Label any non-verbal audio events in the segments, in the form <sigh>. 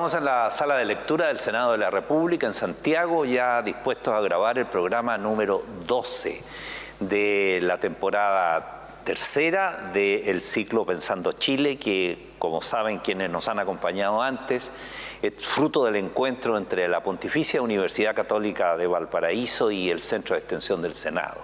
Estamos en la sala de lectura del Senado de la República en Santiago, ya dispuestos a grabar el programa número 12 de la temporada tercera del ciclo Pensando Chile, que como saben quienes nos han acompañado antes, es fruto del encuentro entre la Pontificia Universidad Católica de Valparaíso y el Centro de Extensión del Senado.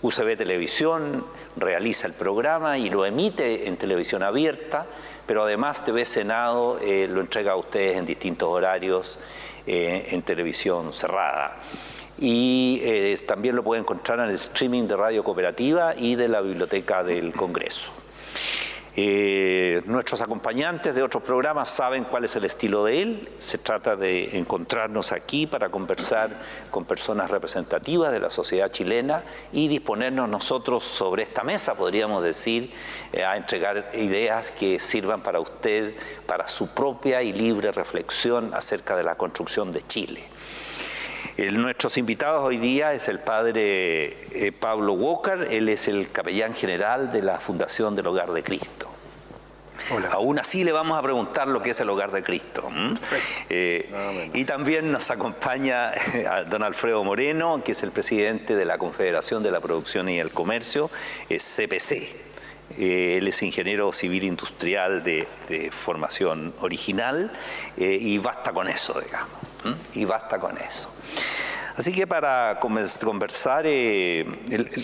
UCB Televisión realiza el programa y lo emite en televisión abierta, pero además TV Senado eh, lo entrega a ustedes en distintos horarios eh, en televisión cerrada. Y eh, también lo pueden encontrar en el streaming de Radio Cooperativa y de la Biblioteca del Congreso. Eh, nuestros acompañantes de otros programas saben cuál es el estilo de él. Se trata de encontrarnos aquí para conversar con personas representativas de la sociedad chilena y disponernos nosotros sobre esta mesa, podríamos decir, eh, a entregar ideas que sirvan para usted, para su propia y libre reflexión acerca de la construcción de Chile. Nuestros invitados hoy día es el padre eh, Pablo Walker, él es el capellán general de la Fundación del Hogar de Cristo. Aún así le vamos a preguntar lo que es el hogar de Cristo. Eh, y también nos acompaña a don Alfredo Moreno, que es el presidente de la Confederación de la Producción y el Comercio, CPC. Eh, él es ingeniero civil industrial de, formación original eh, y basta con eso, digamos. Y basta con eso. Así que para conversar, eh,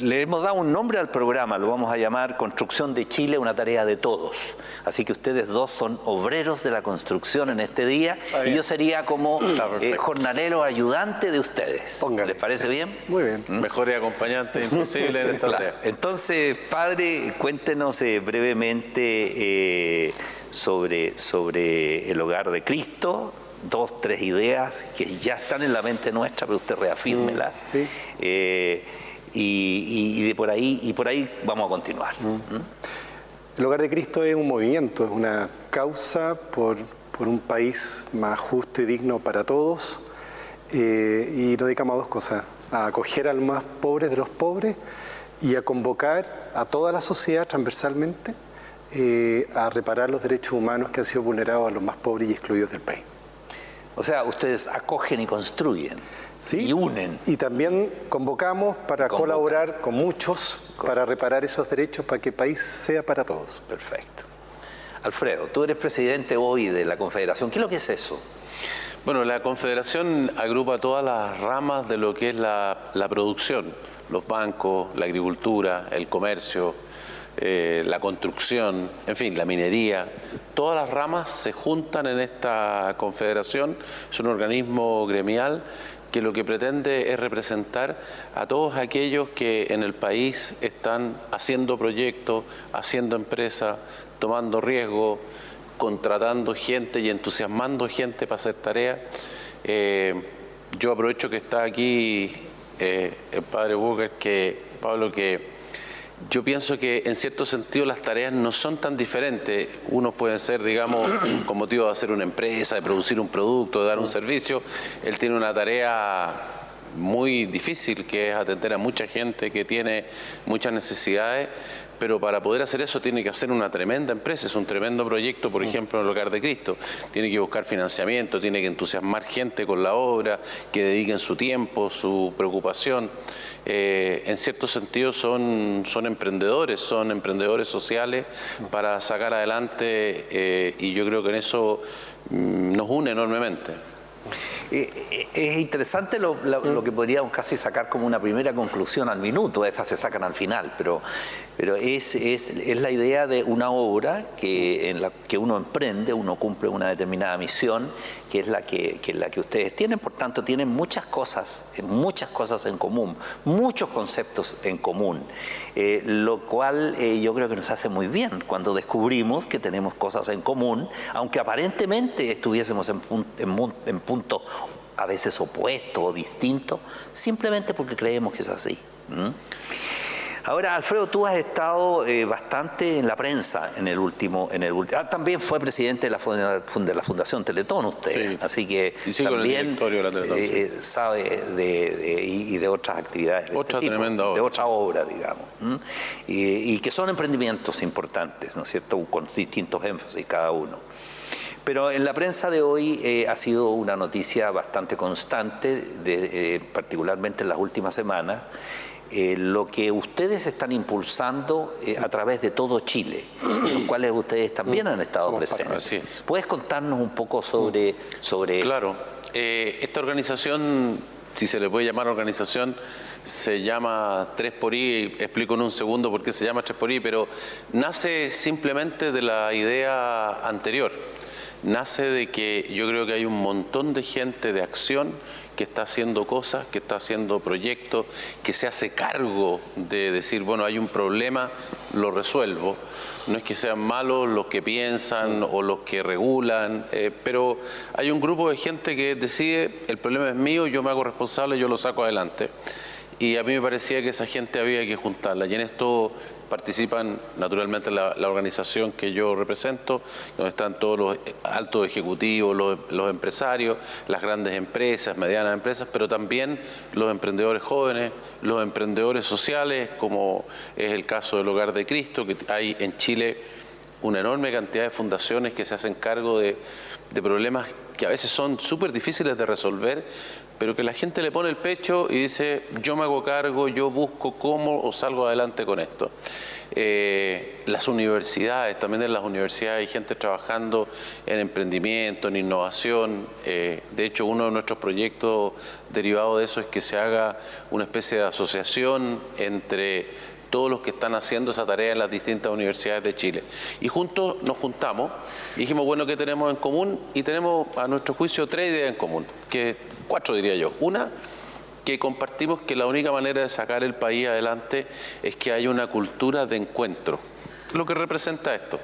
le hemos dado un nombre al programa, lo vamos a llamar Construcción de Chile, una tarea de todos. Así que ustedes dos son obreros de la construcción en este día y yo sería como eh, jornalero ayudante de ustedes. ¿Les parece bien? Muy bien. ¿Mm? Mejor y acompañante imposible en esta tarea. Entonces, padre, cuéntenos eh, brevemente sobre, sobre el hogar de Cristo, dos, tres ideas que ya están en la mente nuestra, pero usted reafírmelas. Mm, eh, y, de por ahí, y por ahí vamos a continuar. Mm. El Hogar de Cristo es un movimiento, es una causa por, un país más justo y digno para todos. Eh, y nos dedicamos a dos cosas, a acoger al más pobre de los pobres y a convocar a toda la sociedad transversalmente eh, a reparar los derechos humanos que han sido vulnerados a los más pobres y excluidos del país. O sea, ustedes acogen y construyen. y unen. Y también convocamos para colaborar con muchos para reparar esos derechos para que el país sea para todos. Perfecto. Alfredo, tú eres presidente hoy de la Confederación. ¿Qué es lo que es eso? Bueno, la Confederación agrupa todas las ramas de lo que es la, la producción, los bancos, la agricultura, el comercio, eh, la construcción, en fin, la minería, todas las ramas se juntan en esta confederación, es un organismo gremial que lo que pretende es representar a todos aquellos que en el país están haciendo proyectos, haciendo empresas, tomando riesgo, contratando gente y entusiasmando gente para hacer tareas. Eh, yo aprovecho que está aquí eh, el padre Booker, que Pablo, que yo pienso que en cierto sentido las tareas no son tan diferentes. Unos pueden ser, digamos, <clears throat> con motivo de hacer una empresa, de producir un producto, de dar un servicio. Él tiene una tarea muy difícil que es atender a mucha gente que tiene muchas necesidades pero para poder hacer eso tiene que hacer una tremenda empresa, es un tremendo proyecto, por mm. ejemplo, en el Hogar de Cristo. Tiene que buscar financiamiento, tiene que entusiasmar gente con la obra, que dediquen su tiempo, su preocupación. Eh, en cierto sentido son, son emprendedores, son emprendedores sociales para sacar adelante eh, y yo creo que en eso mm, nos une enormemente. Eh, es interesante lo, que podríamos casi sacar como una primera conclusión al minuto, esas se sacan al final, pero, pero es, es, es la idea de una obra que, en la que uno emprende, uno cumple una determinada misión, que es la que, que, la que ustedes tienen, por tanto tienen muchas cosas, muchas cosas en común, muchos conceptos en común, eh, lo cual eh, yo creo que nos hace muy bien cuando descubrimos que tenemos cosas en común, aunque aparentemente estuviésemos en, en, en punto a veces opuesto o distinto, simplemente porque creemos que es así. Ahora, Alfredo, tú has estado eh, bastante en la prensa en el último... En el ah, también fue presidente de la, de la Fundación Teletón usted, así que también eh, eh, sabe de, y de otras actividades. Otra este tremenda obra. De otra obra, digamos. Y, y, que son emprendimientos importantes, ¿no es cierto?, con distintos énfasis cada uno. Pero en la prensa de hoy eh, ha sido una noticia bastante constante, eh, particularmente en las últimas semanas, eh, lo que ustedes están impulsando a través de todo Chile, los <clears throat> cuales ustedes también han estado presentes. ¿Puedes contarnos un poco sobre, sobre Claro, esta organización, si se le puede llamar organización, se llama 3 por I, explico en un segundo por qué se llama 3 por I, pero nace simplemente de la idea anterior. Nace de que yo creo que hay un montón de gente de acción que está haciendo cosas, que está haciendo proyectos, que se hace cargo de decir, bueno, hay un problema, lo resuelvo. No es que sean malos los que piensan o los que regulan, eh, pero hay un grupo de gente que decide, el problema es mío, yo me hago responsable, yo lo saco adelante. Y a mí me parecía que esa gente había que juntarla. Y en esto participan naturalmente la, organización que yo represento, donde están todos los altos ejecutivos, los, empresarios, las grandes empresas, medianas empresas, pero también los emprendedores jóvenes, los emprendedores sociales, como es el caso del Hogar de Cristo, que hay en Chile una enorme cantidad de fundaciones que se hacen cargo de, problemas que a veces son súper difíciles de resolver, pero que la gente le pone el pecho y dice, yo me hago cargo, yo busco cómo o salgo adelante con esto. Eh, las universidades, también en las universidades hay gente trabajando en emprendimiento, en innovación. Eh, de hecho, uno de nuestros proyectos derivados de eso es que se haga una especie de asociación entre todos los que están haciendo esa tarea en las distintas universidades de Chile. Y juntos nos juntamos y dijimos, bueno, ¿qué tenemos en común? Y tenemos, a nuestro juicio, tres ideas en común, que cuatro diría yo. Una, que compartimos que la única manera de sacar el país adelante es que haya una cultura de encuentro. Lo que representa esto,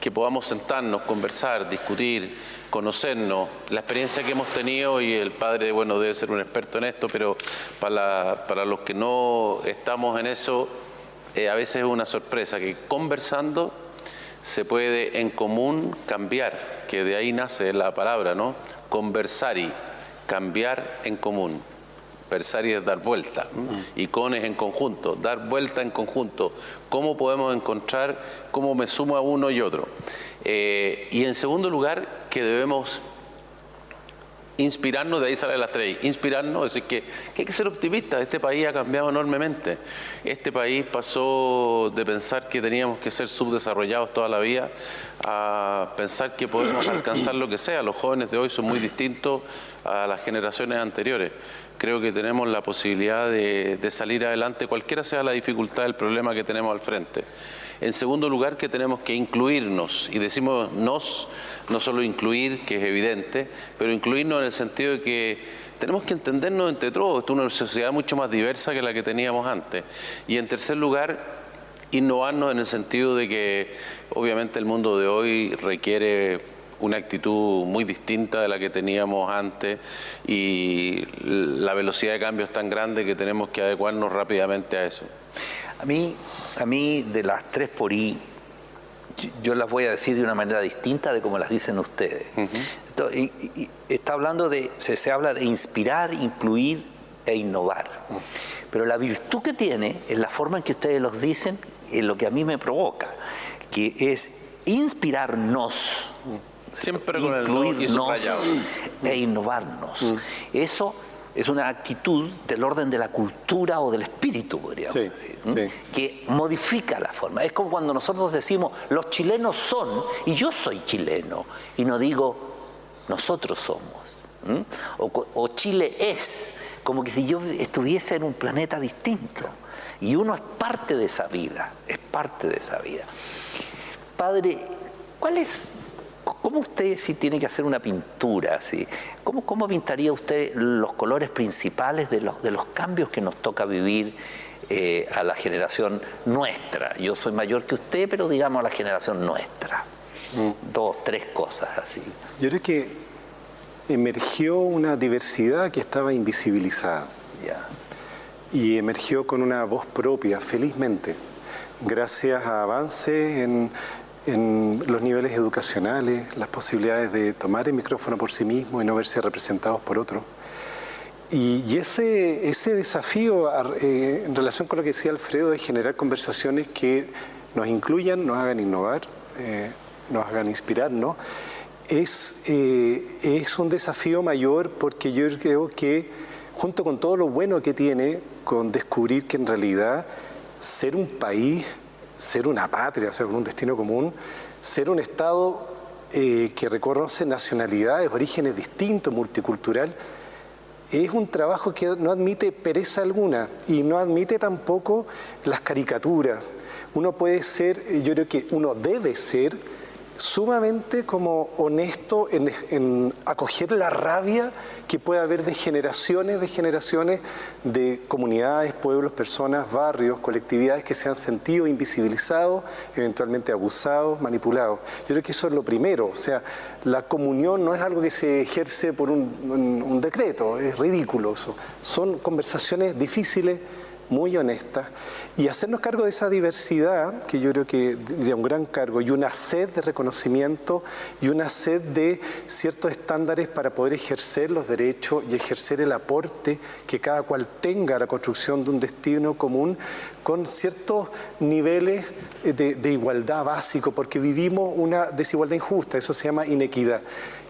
que podamos sentarnos, conversar, discutir, conocernos, la experiencia que hemos tenido y el padre, bueno, debe ser un experto en esto, pero para, para los que no estamos en eso, eh, a veces es una sorpresa que conversando se puede en común cambiar, que de ahí nace la palabra, ¿no? Conversar y cambiar en común. Versar y es dar vuelta. Y con es en conjunto, dar vuelta en conjunto. ¿Cómo podemos encontrar cómo me sumo a uno y otro? Eh, y en segundo lugar, que debemos inspirarnos, de ahí sale la tres, inspirarnos, decir, que, que, hay que ser optimistas, este país ha cambiado enormemente, este país pasó de pensar que teníamos que ser subdesarrollados toda la vida a pensar que podemos alcanzar lo que sea, los jóvenes de hoy son muy distintos a las generaciones anteriores, creo que tenemos la posibilidad de, de salir adelante cualquiera sea la dificultad del problema que tenemos al frente. En segundo lugar, que tenemos que incluirnos, y decimos nos, no solo incluir, que es evidente, pero incluirnos en el sentido de que tenemos que entendernos entre todos, Esto es una sociedad mucho más diversa que la que teníamos antes. Y en tercer lugar, innovarnos en el sentido de que obviamente el mundo de hoy requiere una actitud muy distinta de la que teníamos antes y la velocidad de cambio es tan grande que tenemos que adecuarnos rápidamente a eso. A mí, a mí de las tres por I, yo las voy a decir de una manera distinta de como las dicen ustedes. y, está hablando de, se, habla de inspirar, incluir e innovar. Pero la virtud que tiene es la forma en que ustedes los dicen, es lo que a mí me provoca, que es inspirarnos, Siempre incluirnos e innovarnos. Eso es una actitud del orden de la cultura o del espíritu, podríamos decir, que modifica la forma. Es como cuando nosotros decimos, los chilenos son, y yo soy chileno, y no digo, nosotros somos, o, Chile es, como que si yo estuviese en un planeta distinto, y uno es parte de esa vida, es parte de esa vida. Padre, ¿cuál es ¿Cómo usted si tiene que hacer una pintura? ¿sí? ¿Cómo, ¿Cómo, pintaría usted los colores principales de los, de los cambios que nos toca vivir eh, a la generación nuestra? Yo soy mayor que usted, pero digamos a la generación nuestra. Mm. Dos, tres cosas así. Yo creo que emergió una diversidad que estaba invisibilizada. Y emergió con una voz propia, felizmente, gracias a avances en en los niveles educacionales, las posibilidades de tomar el micrófono por sí mismo y no verse representados por otro. Y, ese, ese desafío eh, en relación con lo que decía Alfredo es generar conversaciones que nos incluyan, nos hagan innovar, eh, nos hagan inspirarnos es, eh, es un desafío mayor porque yo creo que junto con todo lo bueno que tiene, con descubrir que en realidad ser un país, ser una patria, o sea, con un destino común, ser un Estado eh, que reconoce nacionalidades, orígenes distintos, multicultural, es un trabajo que no admite pereza alguna y no admite tampoco las caricaturas. Uno puede ser, yo creo que uno debe ser sumamente como honesto en, acoger la rabia que puede haber de generaciones, de generaciones de comunidades, pueblos, personas, barrios, colectividades que se han sentido invisibilizados, eventualmente abusados, manipulados. Yo creo que eso es lo primero, o sea, la comunión no es algo que se ejerce por un, decreto, es ridículo. Son conversaciones difíciles, muy honesta y hacernos cargo de esa diversidad, que yo creo que diría un gran cargo, y una sed de reconocimiento y una sed de ciertos estándares para poder ejercer los derechos y ejercer el aporte que cada cual tenga a la construcción de un destino común con ciertos niveles de, igualdad básico, porque vivimos una desigualdad injusta, eso se llama inequidad.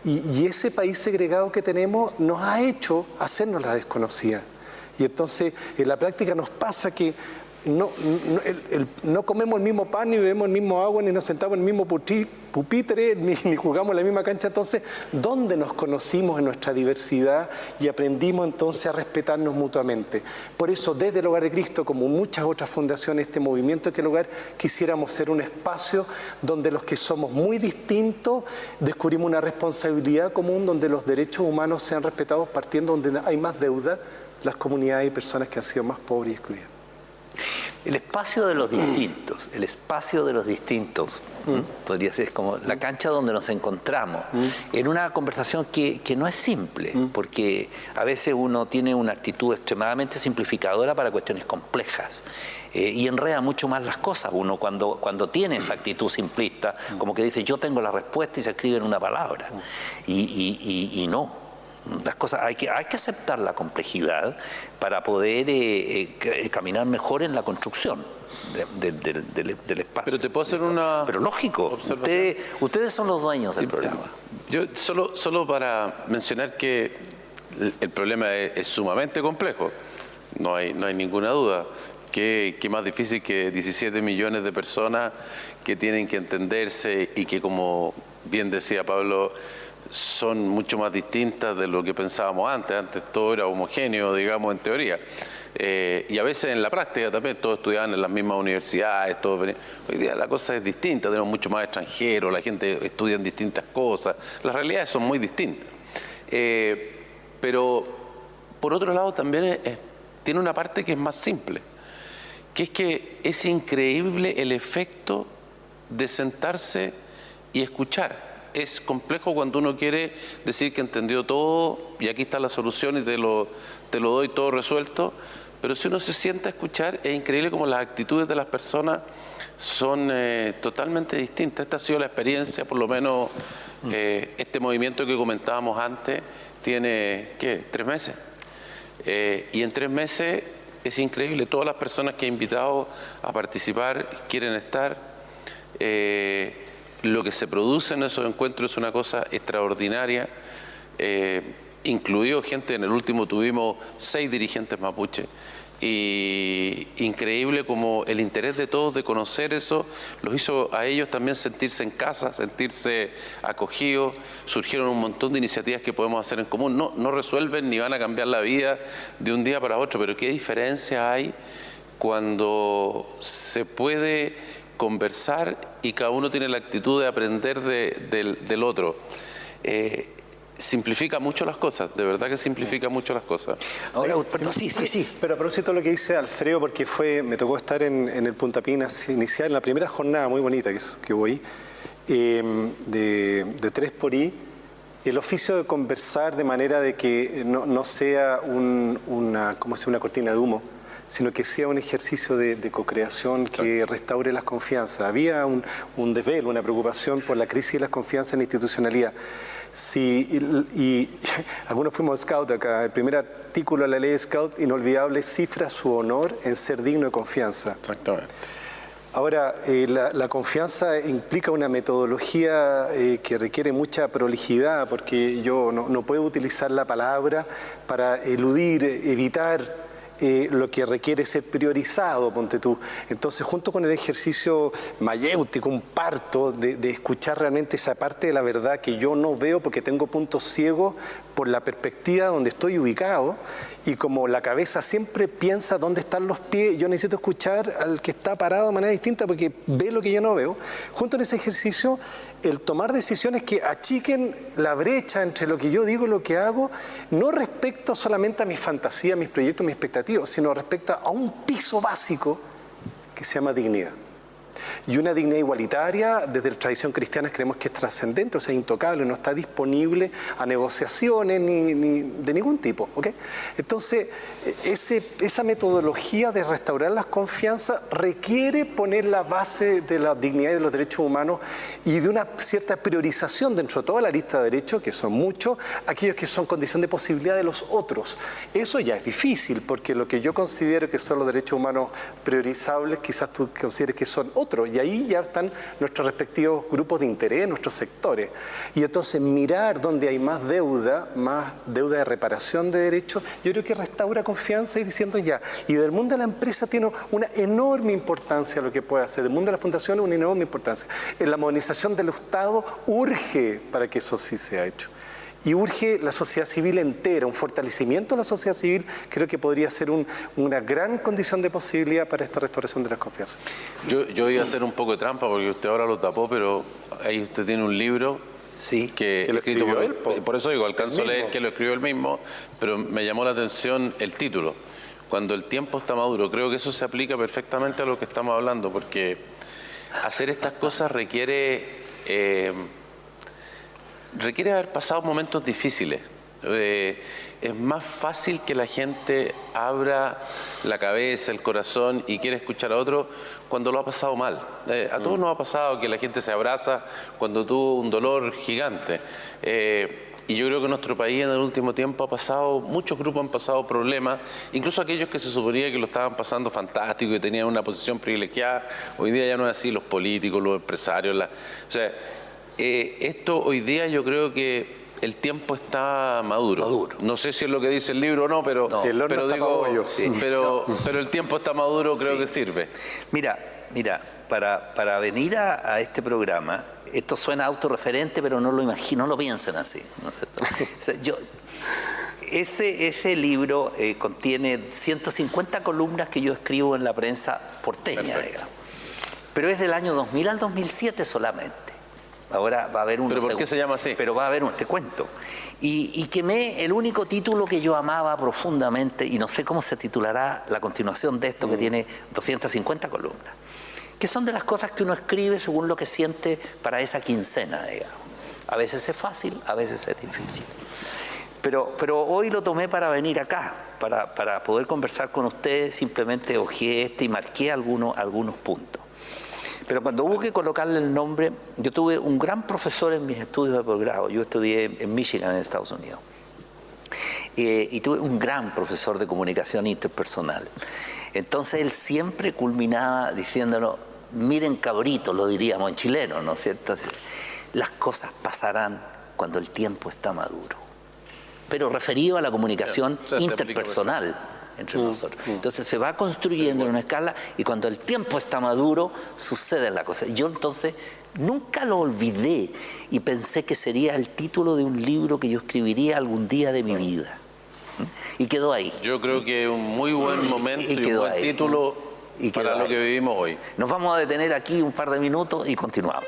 Y ese país segregado que tenemos nos ha hecho hacernos la desconocida. Y entonces en la práctica nos pasa que no, no, comemos el mismo pan, ni bebemos el mismo agua, ni nos sentamos en el mismo pupitre, <laughs> ni, jugamos en la misma cancha. Entonces, ¿dónde nos conocimos en nuestra diversidad y aprendimos entonces a respetarnos mutuamente? Por eso, desde el Hogar de Cristo, como muchas otras fundaciones, este movimiento que el Hogar, quisiéramos ser un espacio donde los que somos muy distintos descubrimos una responsabilidad común, donde los derechos humanos sean respetados partiendo donde hay más deuda las comunidades y personas que han sido más pobres y excluidas. El espacio de los distintos, el espacio de los distintos, mm. podría ser como la cancha donde nos encontramos, mm. en una conversación que, no es simple, mm. porque a veces uno tiene una actitud extremadamente simplificadora para cuestiones complejas. Eh, y enreda mucho más las cosas uno cuando, cuando tiene esa actitud simplista, como que dice yo tengo la respuesta y se escribe en una palabra. y no, las cosas, hay que, hay que aceptar la complejidad para poder eh, eh, caminar mejor en la construcción del espacio. Pero te puedo hacer una... Pero lógico, ustedes, ustedes son los dueños del programa. Yo solo, solo para mencionar que el problema es, sumamente complejo, no hay, no hay ninguna duda. ¿Qué, ¿Qué más difícil que 17 millones de personas que tienen que entenderse y que, como bien decía Pablo, son mucho más distintas de lo que pensábamos antes. Antes todo era homogéneo, digamos, en teoría. Eh, y a veces en la práctica también todos estudiaban en las mismas universidades, todos hoy día la cosa es distinta, tenemos mucho más extranjeros, la gente estudia en distintas cosas, las realidades son muy distintas. Eh, pero por otro lado también tiene una parte que es más simple, que es que es increíble el efecto de sentarse y escuchar es complejo cuando uno quiere decir que entendió todo y aquí está la solución y te lo, te lo doy todo resuelto, pero si uno se sienta a escuchar, es increíble como las actitudes de las personas son eh, totalmente distintas. Esta ha sido la experiencia, por lo menos eh, este movimiento que comentábamos antes tiene, ¿qué?, tres meses. Eh, y en tres meses es increíble, todas las personas que he invitado a participar quieren estar lo que se produce en esos encuentros es una cosa extraordinaria, eh, incluido gente, en el último tuvimos seis dirigentes mapuche, y increíble como el interés de todos de conocer eso los hizo a ellos también sentirse en casa, sentirse acogidos, surgieron un montón de iniciativas que podemos hacer en común, no, no resuelven ni van a cambiar la vida de un día para otro, pero qué diferencia hay cuando se puede conversar y cada uno tiene la actitud de aprender del, otro. Eh, simplifica mucho las cosas, de verdad que simplifica mucho las cosas. Ahora, sí, sí, sí. Pero a propósito lo que dice Alfredo, porque fue, me tocó estar en, el Punta Pinas inicial, en la primera jornada muy bonita que, que voy, em, de, tres por I, el oficio de conversar de manera de que no, sea una, ¿cómo se, una cortina de humo, sino que sea un ejercicio de, co-creación que restaure las confianzas. Había un, un, desvelo, una preocupación por la crisis de las confianzas en la institucionalidad. y, <laughs> algunos fuimos scout acá. El primer artículo de la ley de scout, inolvidable, cifra su honor en ser digno de confianza. Exactamente. Ahora, eh, la, confianza implica una metodología eh, que requiere mucha prolijidad, porque yo no puedo utilizar la palabra para eludir, evitar eh, lo que requiere ser priorizado, ponte tú. Entonces, junto con el ejercicio mayéutico, un parto, de, de, escuchar realmente esa parte de la verdad que yo no veo porque tengo puntos ciegos por la perspectiva donde estoy ubicado y como la cabeza siempre piensa dónde están los pies, yo necesito escuchar al que está parado de manera distinta porque ve lo que yo no veo. Junto en ese ejercicio, el tomar decisiones que achiquen la brecha entre lo que yo digo y lo que hago, no respecto solamente a mis fantasías, mis proyectos, mis expectativas, sino respecto a un piso básico que se llama dignidad. Y una dignidad igualitaria, desde la tradición cristiana creemos que es trascendente, o sea, intocable, no está disponible a negociaciones ni, de ningún tipo. Entonces, ese, esa metodología de restaurar las confianzas requiere poner la base de la dignidad y de los derechos humanos y de una cierta priorización dentro de toda la lista de derechos, que son muchos, aquellos que son condición de posibilidad de los otros. Eso ya es difícil, porque lo que yo considero que son los derechos humanos priorizables, quizás tú consideres que son y ahí ya están nuestros respectivos grupos de interés, nuestros sectores. Y entonces mirar dónde hay más deuda, más deuda de reparación de derechos, yo creo que restaura confianza y diciendo ya, y del mundo de la empresa tiene una enorme importancia lo que puede hacer, del mundo de la fundación una enorme importancia. En la modernización del Estado urge para que eso sí sea hecho y urge la sociedad civil entera, un fortalecimiento de la sociedad civil, creo que podría ser una gran condición de posibilidad para esta restauración de las confianzas. Yo, yo iba a hacer un poco de trampa porque usted ahora lo tapó, pero ahí usted tiene un libro Sí, que, lo escrito por, él, por, eso digo, alcanzo a leer que lo escribió él mismo, pero me llamó la atención el título, Cuando el tiempo está maduro. Creo que eso se aplica perfectamente a lo que estamos hablando, porque hacer estas cosas requiere... Eh, requiere haber pasado momentos difíciles. Eh, es más fácil que la gente abra la cabeza, el corazón y quiera escuchar a otro cuando lo ha pasado mal. Eh, a todos mm. nos ha pasado que la gente se abraza cuando tuvo un dolor gigante. Eh, y yo creo que nuestro país en el último tiempo ha pasado, muchos grupos han pasado problemas, incluso aquellos que se suponía que lo estaban pasando fantástico y tenían una posición privilegiada, hoy día ya no es así, los políticos, los empresarios, la, o sea, eh, esto hoy día yo creo que el tiempo está maduro. No sé si es lo que dice el libro o no, pero, pero, digo, pero, pero, el tiempo está maduro, creo que sirve. Mira, mira, para, para venir a, este programa, esto suena autorreferente, pero no lo imagino, no lo piensen así. ¿no es cierto? <laughs> yo, ese, ese libro eh, contiene 150 columnas que yo escribo en la prensa porteña, digamos. Pero es del año 2000 al 2007 solamente. Ahora va a haber un... ¿Pero por qué se llama así? Pero va a haber un... Te cuento. Y, y quemé el único título que yo amaba profundamente, y no sé cómo se titulará la continuación de esto, que mm. tiene 250 columnas, que son de las cosas que uno escribe según lo que siente para esa quincena, digamos. A veces es fácil, a veces es difícil. Pero, pero hoy lo tomé para venir acá, para, para poder conversar con ustedes, simplemente ojeé este y marqué algunos, algunos puntos. Pero cuando hubo que colocarle el nombre, yo tuve un gran profesor en mis estudios de posgrado. Yo estudié en Michigan, en Estados Unidos. Eh, y tuve un gran profesor de comunicación interpersonal. Entonces él siempre culminaba diciéndonos, miren cabrito, lo diríamos en chileno, ¿no es cierto? Las cosas pasarán cuando el tiempo está maduro. Pero referido a la comunicación interpersonal entre mm, nosotros. Mm. Entonces se va construyendo en una escala y cuando el tiempo está maduro sucede la cosa. Yo entonces nunca lo olvidé y pensé que sería el título de un libro que yo escribiría algún día de mi vida. Y quedó ahí. Yo creo que es un muy buen momento y, un buen título y para lo que vivimos hoy. Nos vamos a detener aquí un par de minutos y continuamos.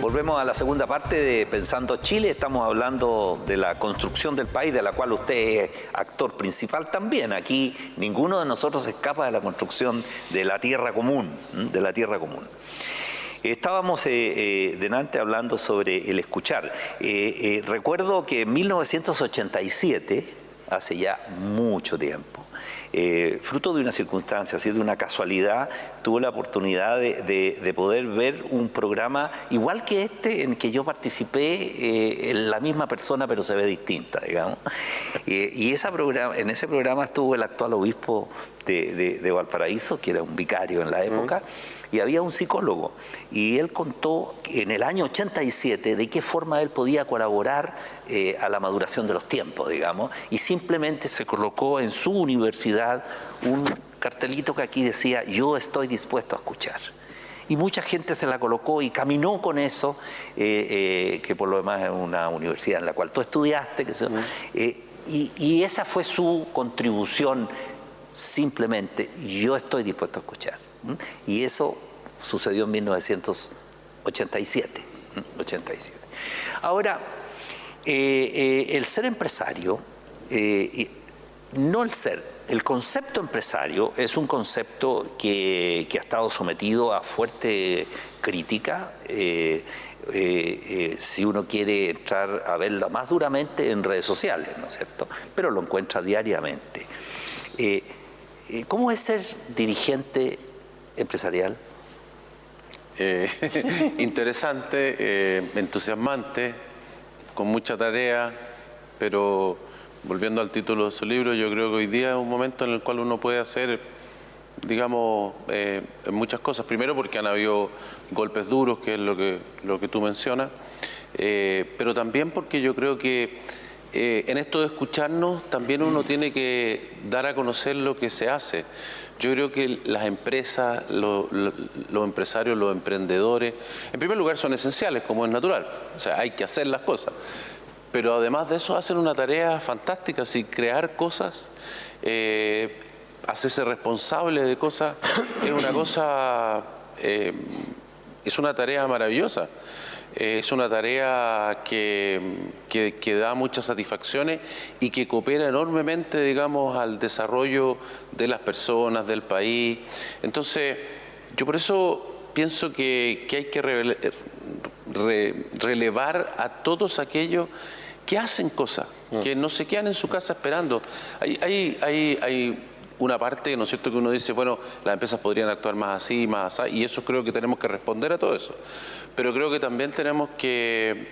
Volvemos a la segunda parte de Pensando Chile. Estamos hablando de la construcción del país, de la cual usted es actor principal también. Aquí ninguno de nosotros escapa de la construcción de la tierra común, de la tierra común. Estábamos eh, eh, delante hablando sobre el escuchar. Eh, recuerdo que en 1987, hace ya mucho tiempo, eh, fruto de una circunstancia, así de una casualidad, tuve la oportunidad de, poder ver un programa igual que este en que yo participé, eh, en la misma persona pero se ve distinta, digamos. y esa programa, en ese programa estuvo el actual obispo de, Valparaíso, que era un vicario en la época, y había un psicólogo. Y él contó en el año 87 de qué forma él podía colaborar eh, a la maduración de los tiempos, digamos, y simplemente se colocó en su universidad un cartelito que aquí decía, yo estoy dispuesto a escuchar y mucha gente se la colocó y caminó con eso, eh, eh, que por lo demás es una universidad en la cual tú estudiaste, que y, y, esa fue su contribución simplemente yo estoy dispuesto a escuchar. Y eso sucedió en 1987. 87. Ahora, eh, eh, el ser empresario, eh, no el ser, el concepto empresario es un concepto que, ha estado sometido a fuerte crítica. si uno quiere entrar a verlo más duramente en redes sociales, ¿no es cierto? Pero lo encuentra diariamente. ¿Cómo es ser dirigente empresarial? <laughs> Interesante, entusiasmante, con mucha tarea, pero volviendo al título de su libro, yo creo que hoy día es un momento en el cual uno puede hacer, digamos, muchas cosas. Primero porque han habido golpes duros, que es lo que, lo que tú mencionas, pero también porque yo creo que eh, en esto de escucharnos también uno tiene que dar a conocer lo que se hace. Yo creo que las empresas, los empresarios, los emprendedores, en primer lugar son esenciales, como es natural. O sea, hay que hacer las cosas. Pero además de eso hacen una tarea fantástica, si crear cosas, eh, hacerse responsable de cosas, es una cosa, eh, es una tarea maravillosa es una tarea que, que, da muchas satisfacciones y que coopera enormemente, digamos, al desarrollo de las personas, del país. Entonces, yo por eso pienso que, hay que relevar a todos aquellos que hacen cosas, mm. que no se quedan en su casa esperando. Hay, hay, hay, hay una parte, ¿no es cierto?, que uno dice, bueno, las empresas podrían actuar más así, más así, y eso creo que tenemos que responder a todo eso pero creo que también tenemos que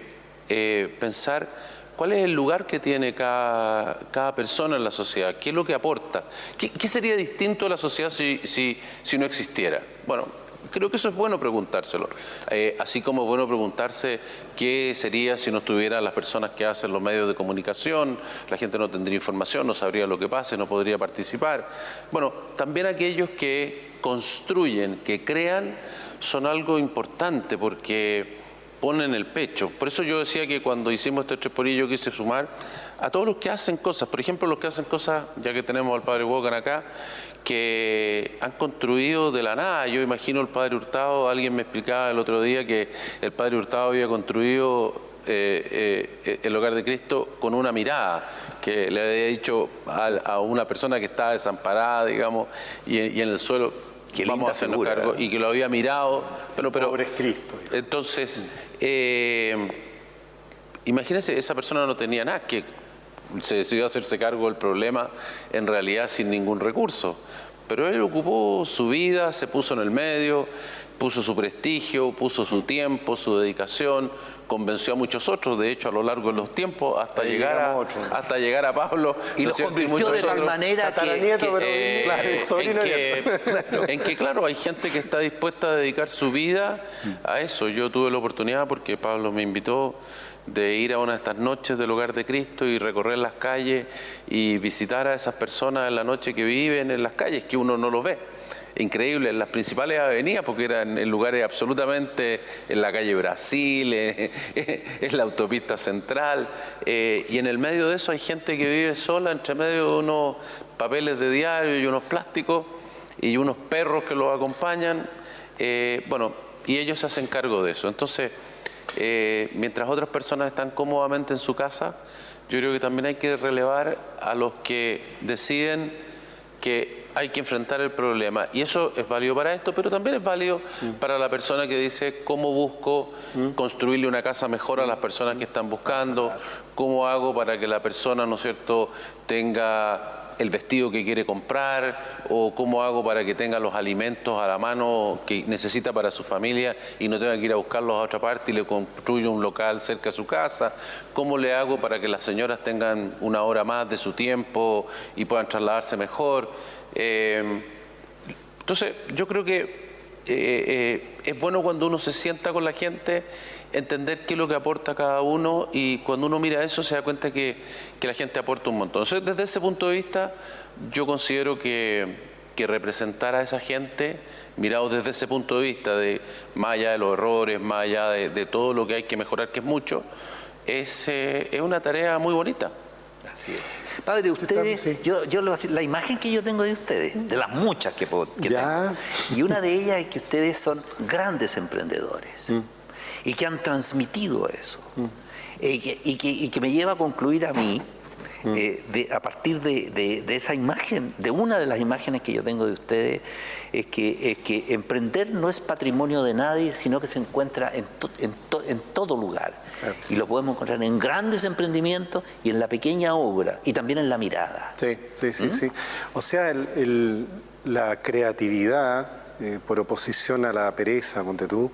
eh, pensar cuál es el lugar que tiene cada, cada, persona en la sociedad, qué es lo que aporta, qué, sería distinto a la sociedad si, si, si, no existiera. Bueno, creo que eso es bueno preguntárselo, eh, así como es bueno preguntarse qué sería si no estuvieran las personas que hacen los medios de comunicación, la gente no tendría información, no sabría lo que pase, no podría participar. Bueno, también aquellos que construyen, que crean, son algo importante porque ponen el pecho. Por eso yo decía que cuando hicimos este tres por yo quise sumar a todos los que hacen cosas, por ejemplo los que hacen cosas, ya que tenemos al padre Wogan acá, que han construido de la nada. Yo imagino el padre Hurtado, alguien me explicaba el otro día que el padre Hurtado había construido eh, eh, el hogar de Cristo con una mirada, que le había dicho a, una persona que estaba desamparada, digamos, y en el suelo, que vamos a hacernos cargo, y que lo había mirado. Pero, pero, Pobre Cristo. Entonces, eh, imagínense, esa persona no tenía nada, que se decidió hacerse cargo del problema en realidad sin ningún recurso. Pero él ocupó su vida, se puso en el medio, puso su prestigio, puso su tiempo, su dedicación, convenció a muchos otros, de hecho, a lo largo de los tiempos, hasta, llegar a, hasta llegar a Pablo. Y lo convirtió de tal manera que, eh, <laughs> en, que, claro, hay gente que está dispuesta a dedicar su vida a eso. Yo tuve la oportunidad, porque Pablo me invitó, de ir a una de estas noches del hogar de Cristo y recorrer las calles y visitar a esas personas en la noche que viven en las calles, que uno no lo ve increíble en las principales avenidas, porque eran en lugares absolutamente en la calle Brasil, <laughs> en, la autopista central, eh, y en el medio de eso hay gente que vive sola entre medio de unos papeles de diario y unos plásticos y unos perros que los acompañan, eh, bueno, y ellos se hacen cargo de eso. Entonces, eh, mientras otras personas están cómodamente en su casa, yo creo que también hay que relevar a los que deciden que hay que enfrentar el problema. Y eso es válido para esto, pero también es válido mm. para la persona que dice cómo busco mm. construirle una casa mejor a las personas que están buscando, cómo hago para que la persona, ¿no es cierto?, tenga el vestido que quiere comprar o cómo hago para que tenga los alimentos a la mano que necesita para su familia y no tenga que ir a buscarlos a otra parte y le construyo un local cerca de su casa, cómo le hago para que las señoras tengan una hora más de su tiempo y puedan trasladarse mejor. Eh, entonces, yo creo que eh, eh, es bueno cuando uno se sienta con la gente entender qué es lo que aporta cada uno y cuando uno mira eso se da cuenta que, la gente aporta un montón. Entonces, desde ese punto de vista, yo considero que, representar a esa gente, mirado desde ese punto de vista, de más allá de los errores, más allá de, todo lo que hay que mejorar, que es mucho, es, eh, es una tarea muy bonita. Así es. Padre, ustedes, yo, yo le voy a decir, la imagen que yo tengo de ustedes, de las muchas que, que tengo, y una de ellas es que ustedes son grandes emprendedores. Mm y que han transmitido eso. Mm. y, que, me lleva a concluir a mí, mm. eh, a partir de, esa imagen, de una de las imágenes que yo tengo de ustedes, es que, es que emprender no es patrimonio de nadie, sino que se encuentra en, en, todo lugar. Y lo podemos encontrar en grandes emprendimientos y en la pequeña obra y también en la mirada. Sí, sí, sí. ¿Mm? sí. O sea, la creatividad, eh, por oposición a la pereza, ponte tú,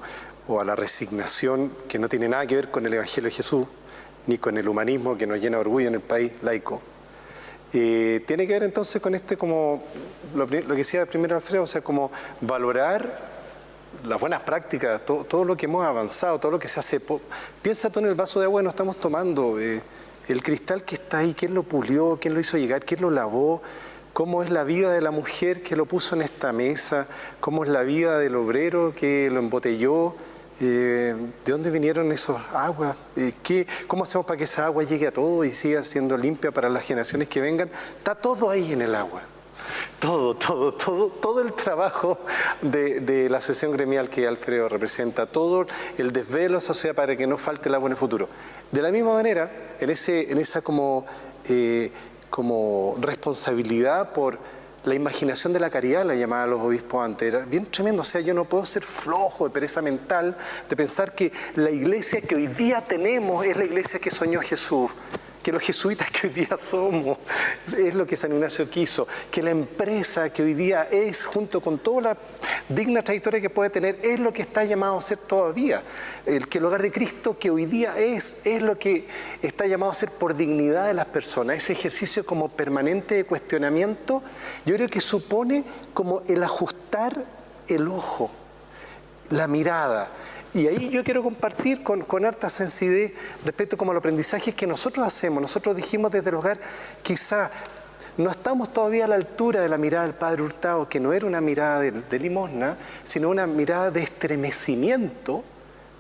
o a la resignación que no tiene nada que ver con el Evangelio de Jesús, ni con el humanismo que nos llena de orgullo en el país laico. Eh, tiene que ver entonces con este como, lo, que decía primero Alfredo, o sea, como valorar las buenas prácticas, todo, lo que hemos avanzado, todo lo que se hace. Piensa tú en el vaso de agua que nos estamos tomando, eh, el cristal que está ahí, quién lo pulió, quién lo hizo llegar, quién lo lavó, cómo es la vida de la mujer que lo puso en esta mesa, cómo es la vida del obrero que lo embotelló, eh, ¿De dónde vinieron esas aguas? Eh, ¿qué, ¿Cómo hacemos para que esa agua llegue a todo y siga siendo limpia para las generaciones que vengan? Está todo ahí en el agua. Todo, todo, todo, todo el trabajo de, la asociación gremial que Alfredo representa, todo el desvelo social para que no falte el agua en el futuro. De la misma manera, en, ese, en esa como, eh, como responsabilidad por la imaginación de la caridad, la llamaban los obispos antes, era bien tremendo. O sea, yo no puedo ser flojo de pereza mental de pensar que la iglesia que hoy día tenemos es la iglesia que soñó Jesús que los jesuitas que hoy día somos, es lo que San Ignacio quiso, que la empresa que hoy día es, junto con toda la digna trayectoria que puede tener, es lo que está llamado a ser todavía. El que el hogar de Cristo que hoy día es, es lo que está llamado a ser por dignidad de las personas. Ese ejercicio como permanente de cuestionamiento, yo creo que supone como el ajustar el ojo, la mirada. Y ahí yo quiero compartir con, harta sensibilidad respecto como al aprendizaje que nosotros hacemos. Nosotros dijimos desde el hogar, quizá no estamos todavía a la altura de la mirada del Padre Hurtado, que no era una mirada de, limosna, sino una mirada de estremecimiento,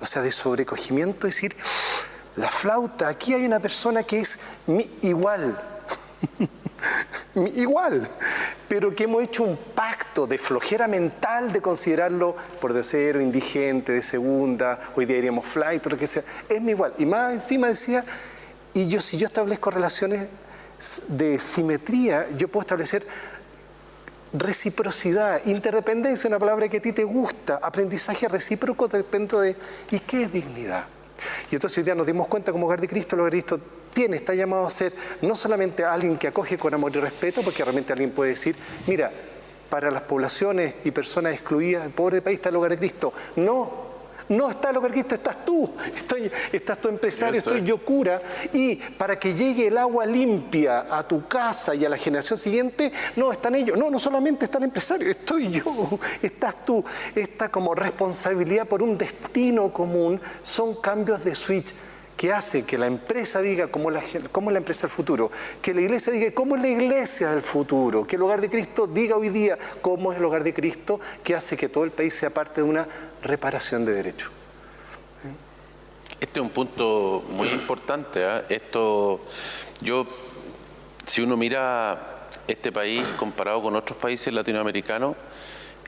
o sea, de sobrecogimiento, es decir, la flauta, aquí hay una persona que es igual, <laughs> <laughs> igual, pero que hemos hecho un pacto de flojera mental de considerarlo por tercero, indigente, de segunda, hoy día diríamos flight o lo que sea, es mi igual. Y más encima decía, y yo si yo establezco relaciones de simetría, yo puedo establecer reciprocidad, interdependencia, una palabra que a ti te gusta, aprendizaje recíproco depende de, ¿y qué es dignidad? Y entonces hoy día nos dimos cuenta como hogar de Cristo, el hogar de tiene, está llamado a ser no solamente alguien que acoge con amor y respeto, porque realmente alguien puede decir, mira, para las poblaciones y personas excluidas, el pobre país está el hogar de Cristo. No, no está el hogar de Cristo, estás tú, estoy, estás tu empresario, estoy yo cura. Y para que llegue el agua limpia a tu casa y a la generación siguiente, no están ellos, no, no solamente está el empresario, estoy yo, estás tú. Esta como responsabilidad por un destino común son cambios de switch que hace que la empresa diga cómo, la, cómo es la empresa del futuro, que la iglesia diga cómo es la iglesia del futuro, que el hogar de Cristo diga hoy día cómo es el hogar de Cristo, que hace que todo el país sea parte de una reparación de derechos. Este es un punto muy importante. ¿eh? Esto, yo, si uno mira este país comparado con otros países latinoamericanos,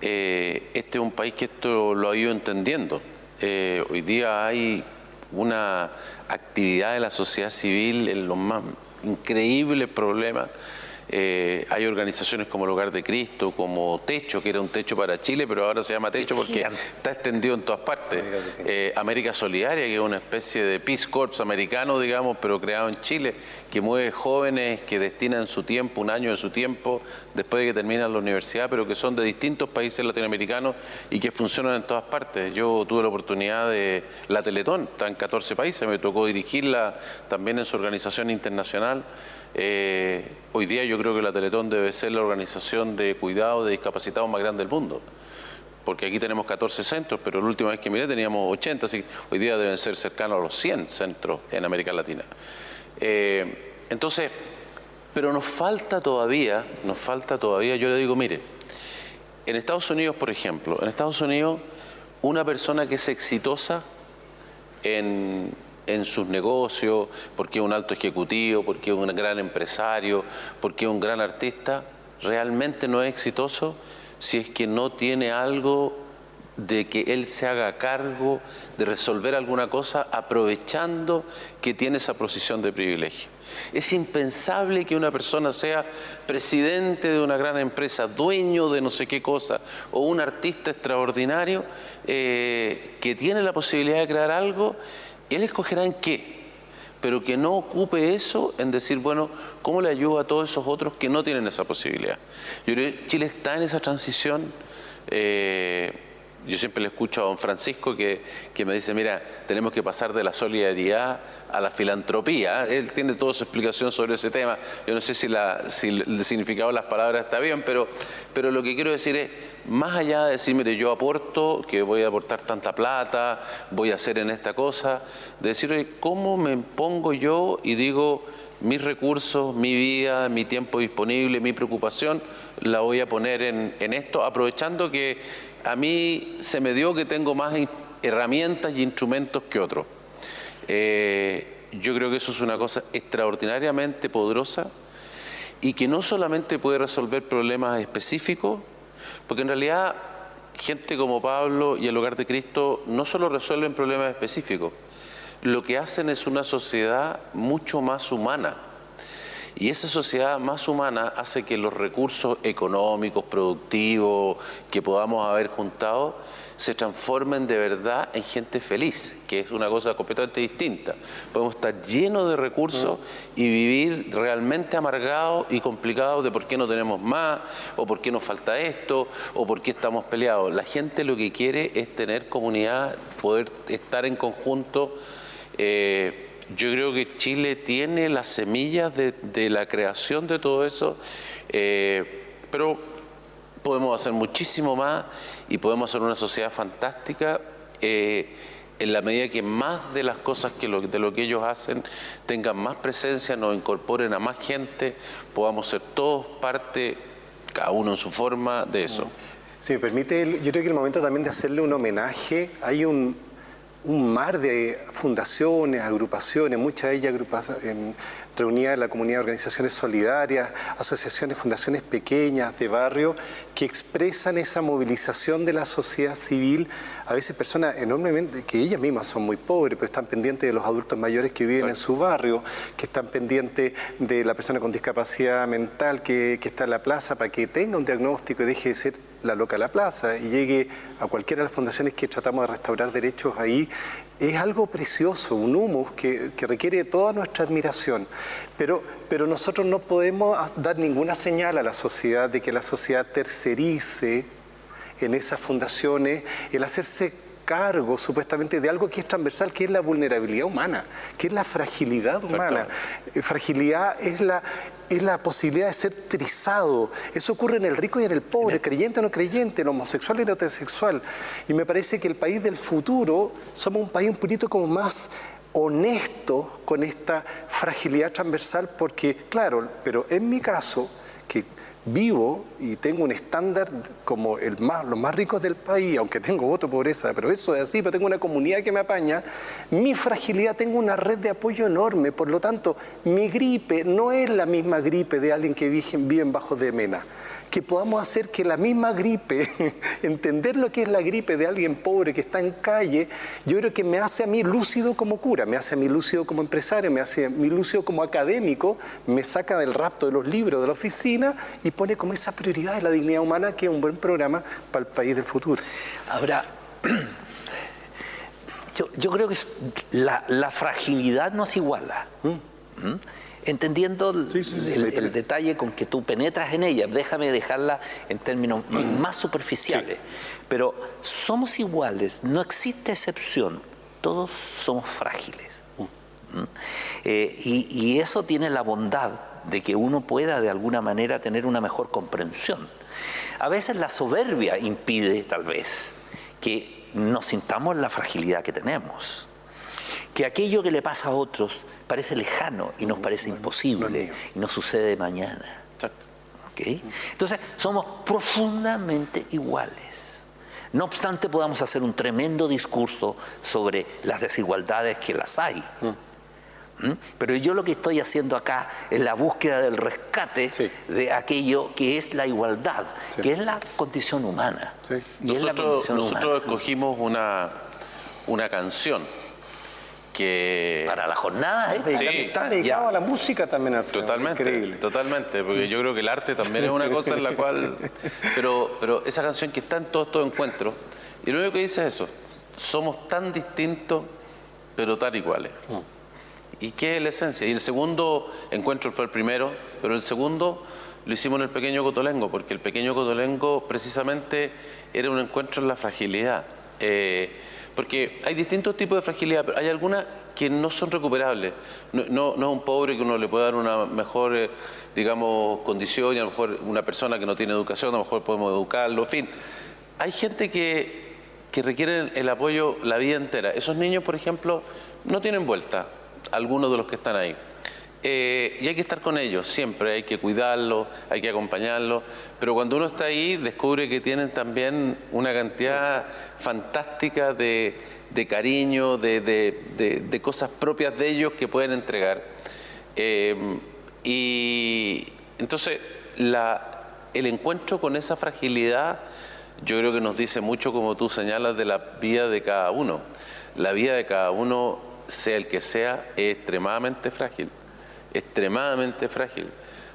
eh, este es un país que esto lo ha ido entendiendo. Eh, hoy día hay una actividad de la sociedad civil en los más increíbles problemas Eh, hay organizaciones como el Hogar de Cristo, como Techo, que era un techo para Chile, pero ahora se llama Techo porque está extendido en todas partes. Eh, América Solidaria, que es una especie de Peace Corps americano, digamos, pero creado en Chile, que mueve jóvenes que destinan su tiempo, un año de su tiempo, después de que terminan la universidad, pero que son de distintos países latinoamericanos y que funcionan en todas partes. Yo tuve la oportunidad de la Teletón, está en 14 países, me tocó dirigirla también en su organización internacional. Eh, hoy día yo creo que la Teletón debe ser la organización de cuidado de discapacitados más grande del mundo. Porque aquí tenemos 14 centros, pero la última vez que miré teníamos 80, así que hoy día deben ser cercanos a los 100 centros en América Latina. Eh, entonces, pero nos falta todavía, nos falta todavía, yo le digo, mire, en Estados Unidos, por ejemplo, en Estados Unidos, una persona que es exitosa en, en sus negocios, porque es un alto ejecutivo, porque es un gran empresario, porque un gran artista, realmente no es exitoso si es que no tiene algo de que él se haga cargo de resolver alguna cosa aprovechando que tiene esa posición de privilegio. Es impensable que una persona sea presidente de una gran empresa, dueño de no sé qué cosa, o un artista extraordinario eh, que tiene la posibilidad de crear algo él escogerá en qué, pero que no ocupe eso en decir, bueno, ¿cómo le ayudo a todos esos otros que no tienen esa posibilidad? Yo creo que Chile está en esa transición. Eh, yo siempre le escucho a don Francisco que, me dice, mira, tenemos que pasar de la solidaridad a la filantropía. Él tiene toda su explicación sobre ese tema. Yo no sé si, el significado de las palabras está bien, pero, pero lo que quiero decir es, más allá de decir, mire, yo aporto, que voy a aportar tanta plata, voy a hacer en esta cosa, de decir, ¿cómo me pongo yo y digo, mis recursos, mi vida, mi tiempo disponible, mi preocupación, la voy a poner en, en esto, aprovechando que a mí se me dio que tengo más herramientas y instrumentos que otros. Eh, yo creo que eso es una cosa extraordinariamente poderosa y que no solamente puede resolver problemas específicos, porque en realidad gente como Pablo y el Hogar de Cristo no solo resuelven problemas específicos, lo que hacen es una sociedad mucho más humana. Y esa sociedad más humana hace que los recursos económicos, productivos que podamos haber juntado se transformen de verdad en gente feliz, que es una cosa completamente distinta. Podemos estar llenos de recursos y vivir realmente amargados y complicados de por qué no tenemos más, o por qué nos falta esto, o por qué estamos peleados. La gente lo que quiere es tener comunidad, poder estar en conjunto. Eh, yo creo que Chile tiene las semillas de, la creación de todo eso, eh, pero podemos hacer muchísimo más y podemos hacer una sociedad fantástica eh, en la medida que más de las cosas que de lo que ellos hacen tengan más presencia, nos incorporen a más gente, podamos ser todos parte, cada uno en su forma, de eso. Si me permite, yo creo que el momento también de hacerle un homenaje, hay un, un mar de fundaciones, agrupaciones, muchas de ellas en, reunidas en la comunidad de organizaciones solidarias, asociaciones, fundaciones pequeñas de barrio, que expresan esa movilización de la sociedad civil, a veces personas enormemente, que ellas mismas son muy pobres, pero están pendientes de los adultos mayores que viven en su barrio, que están pendientes de la persona con discapacidad mental que, que está en la plaza para que tenga un diagnóstico y deje de ser la loca la plaza y llegue a cualquiera de las fundaciones que tratamos de restaurar derechos ahí, es algo precioso, un humus que, requiere toda nuestra admiración. Pero, pero nosotros no podemos dar ninguna señal a la sociedad de que la sociedad tercerice en esas fundaciones el hacerse cargo supuestamente de algo que es transversal, que es la vulnerabilidad humana, que es la fragilidad humana. Fragilidad es la, es la posibilidad de ser trizado. Eso ocurre en el rico y en el pobre, creyente o no creyente, en homosexual y en heterosexual. Y me parece que el país del futuro somos un país un poquito como más honesto con esta fragilidad transversal, porque, claro, pero en mi caso, que vivo y tengo un estándar como el más, los más ricos del país, aunque tengo voto pobreza, pero eso es así, pero tengo una comunidad que me apaña, mi fragilidad tengo una red de apoyo enorme, por lo tanto, mi gripe no es la misma gripe de alguien que vive, bajo de Mena. Que podamos hacer que la misma gripe, <laughs> entender lo que es la gripe de alguien pobre que está en calle, yo creo que me hace a mí lúcido como cura, me hace a mí lúcido como empresario, me hace a mí lúcido como académico, me saca del rapto de los libros de la oficina y pone como esa prioridad de la dignidad humana que es un buen programa para el país del futuro. Ahora, <clears throat> yo, creo que la, fragilidad nos iguala. ¿Mm? ¿Mm? Entendiendo el, detalle con que tú penetras en ella, déjame dejarla en términos más superficiales, pero somos iguales, no existe excepción, todos somos frágiles. ¿Mm? Eh, y, eso tiene la bondad de que uno pueda de alguna manera tener una mejor comprensión. A veces la soberbia impide tal vez que nos sintamos la fragilidad que tenemos que aquello que le pasa a otros parece lejano y nos parece imposible y no sucede mañana. Entonces, somos profundamente iguales. No obstante, podamos hacer un tremendo discurso sobre las desigualdades que las hay. Mm. ¿Mm? Pero yo lo que estoy haciendo acá es la búsqueda del rescate de aquello que es la igualdad, que es la condición humana. Nosotros, nosotros escogimos una, una canción para la jornada ¿eh? está dedicado a la música también. Totalmente, totalmente, porque yo creo que el arte también es una cosa en la cual... <laughs> Pero, pero esa canción que está en todos estos encuentros, y lo único que dice es eso, somos tan distintos, pero tan iguales. Mm. ¿Y qué es la esencia? Y el segundo encuentro fue el primero, pero el segundo lo hicimos en el pequeño Cotolengo, porque el pequeño Cotolengo precisamente era un encuentro en la fragilidad. Eh, porque hay distintos tipos de fragilidad, pero hay algunas que no son recuperables. No, es un pobre que uno le puede dar una mejor, eh, digamos, condición y a lo mejor una persona que no tiene educación, a lo mejor podemos educarlo, en fin. Hay gente que, que requiere el apoyo la vida entera. Esos niños, por ejemplo, no tienen vuelta, algunos de los que están ahí. Eh, y hay que estar con ellos siempre, hay que cuidarlos, hay que acompañarlos, pero cuando uno está ahí descubre que tienen también una cantidad fantástica de, cariño, de, cosas propias de ellos que pueden entregar. Eh, y entonces el encuentro con esa fragilidad yo creo que nos dice mucho, como tú señalas, de la vida de cada uno. La vida de cada uno, sea el que sea, es extremadamente frágil extremadamente frágil.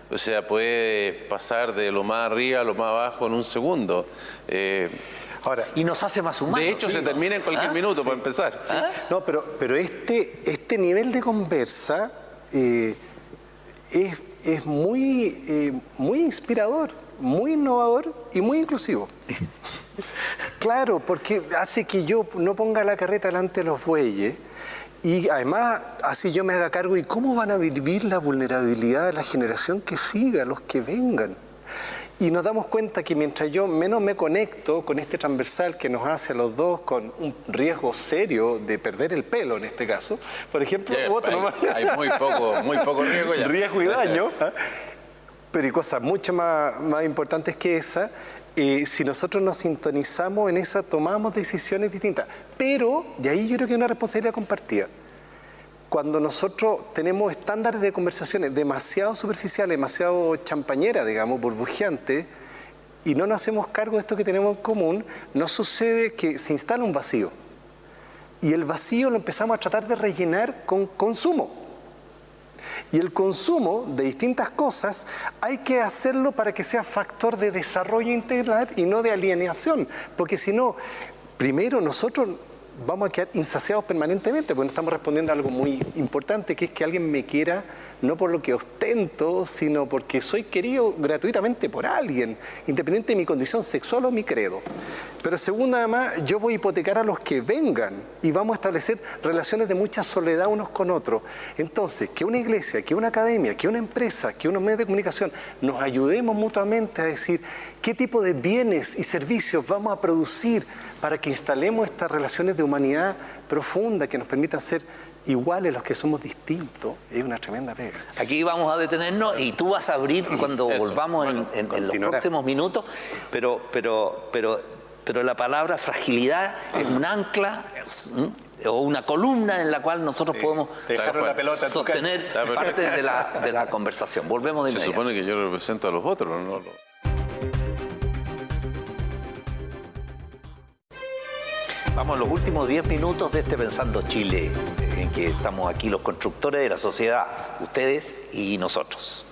O sea, puede pasar de lo más arriba a lo más abajo en un segundo. Eh, Ahora, y nos hace más humanos. De hecho, se termina en cualquier ¿Ah? minuto para empezar. ¿Ah? No, pero, pero este, este nivel de conversa eh, es, muy, eh, muy inspirador, muy innovador y muy inclusivo. <laughs> claro, porque hace que yo no ponga la carreta delante de los bueyes y además, así yo me haga cargo, ¿y cómo van a vivir la vulnerabilidad de la generación que siga, los que vengan? Y nos damos cuenta que mientras yo menos me conecto con este transversal que nos hace a los dos con un riesgo serio de perder el pelo en este caso, por ejemplo, otro hay, hay, muy poco, muy poco riesgo ya. <laughs> Riesgo y daño, <laughs> ¿ah? pero hay cosas mucho más, más importantes que esa, eh, si nosotros nos sintonizamos en esa, tomamos decisiones distintas. Pero, y ahí yo creo que hay una responsabilidad compartida. Cuando nosotros tenemos estándares de conversaciones demasiado superficiales, demasiado champañeras, digamos, burbujeantes, y no nos hacemos cargo de esto que tenemos en común, nos sucede que se instala un vacío. Y el vacío lo empezamos a tratar de rellenar con consumo. Y el consumo de distintas cosas hay que hacerlo para que sea factor de desarrollo integral y no de alienación, porque si no, primero nosotros vamos a quedar insaciados permanentemente, porque no estamos respondiendo a algo muy importante, que es que alguien me quiera no por lo que ostento, sino porque soy querido gratuitamente por alguien, independiente de mi condición sexual o mi credo. Pero segundo, además, yo voy a hipotecar a los que vengan y vamos a establecer relaciones de mucha soledad unos con otros. Entonces, que una iglesia, que una academia, que una empresa, que unos medios de comunicación nos ayudemos mutuamente a decir qué tipo de bienes y servicios vamos a producir para que instalemos estas relaciones de humanidad profunda que nos permitan ser iguales los que somos distintos, es una tremenda pega. Aquí vamos a detenernos y tú vas a abrir cuando volvamos en, los próximos minutos, pero, pero, pero, pero la palabra fragilidad es un ancla o una columna en la cual nosotros podemos sostener parte de la, de la conversación. Volvemos de Se supone que yo represento a los otros, ¿no? Vamos a los últimos 10 minutos de este Pensando Chile, en que estamos aquí los constructores de la sociedad, ustedes y nosotros.